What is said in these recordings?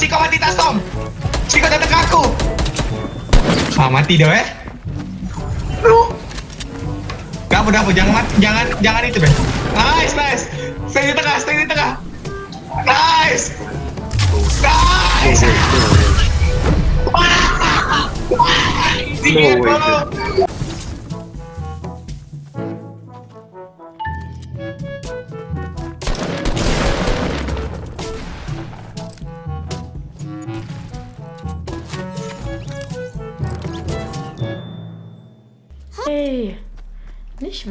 Si kau mati tak Storm! Si kau datang ke aku! Ah, mati dah eh. Lu. Dah apa, dah apa. Jangan mati, jangan, jangan itu, Ben. Nice, nice. Stay di tengah, stay di tengah. Nice. Nice. No way,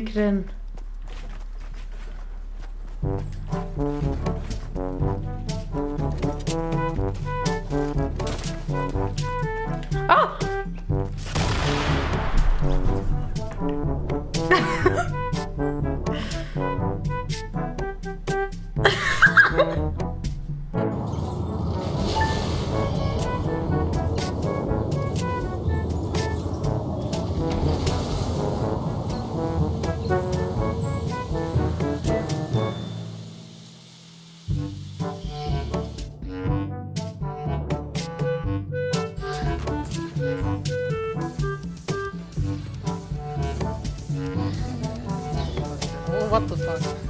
Historikerin. What the fuck?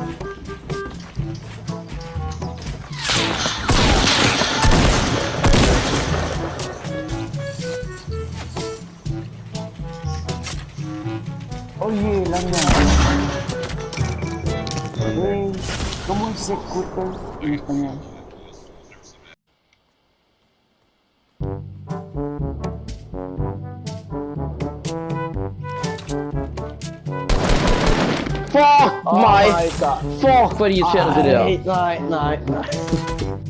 Como executa em espanhol? Fuck oh my, my God. fuck what are you trying to do? No, no.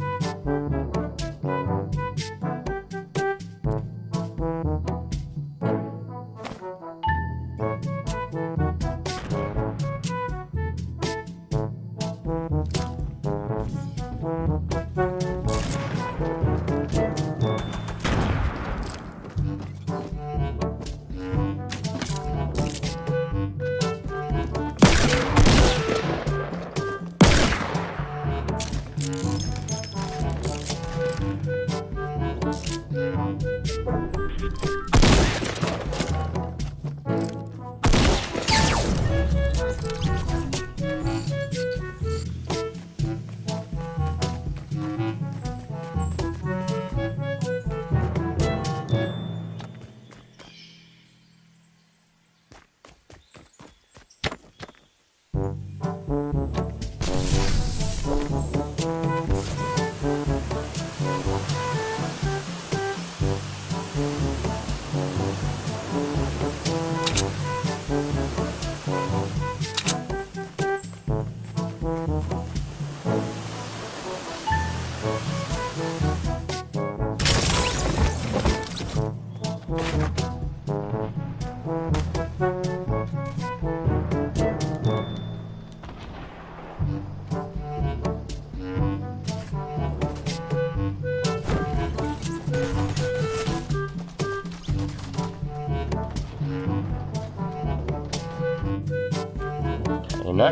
என்ன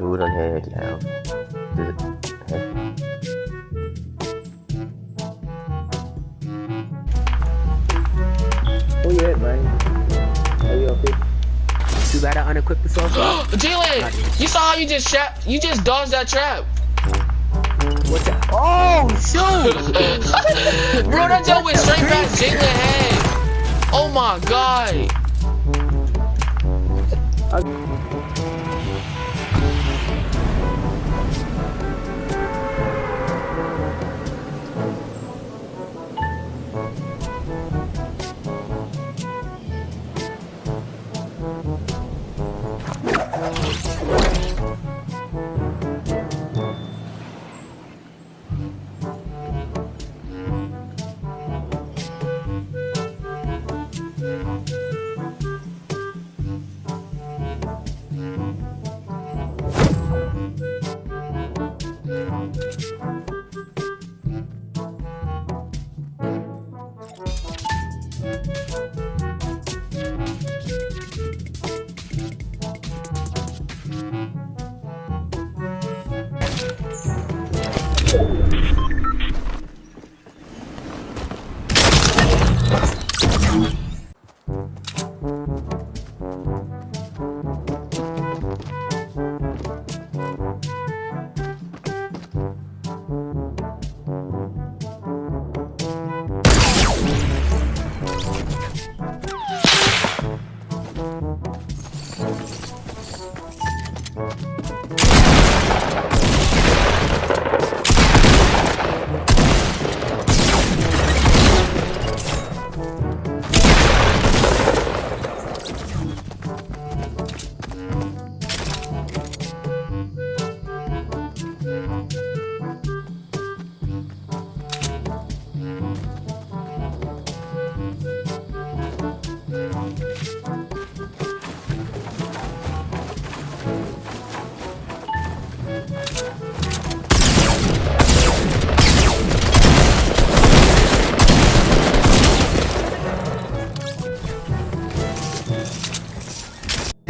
Good don't now. Bad the sauce. Jalen, you saw how you just shot? You just dodged that trap. What's that? Oh, shoot! Bro, that jump went straight past Jalen head. Oh my god.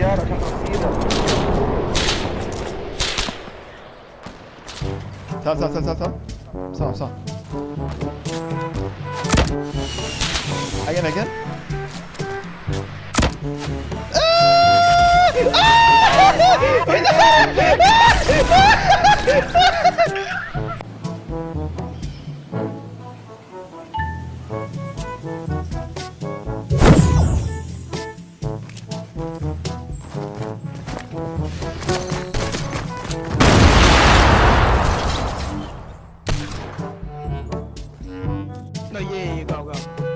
العيار عشان تفكيرك تعال تعال تعال تعال صح صح again again 这越野哥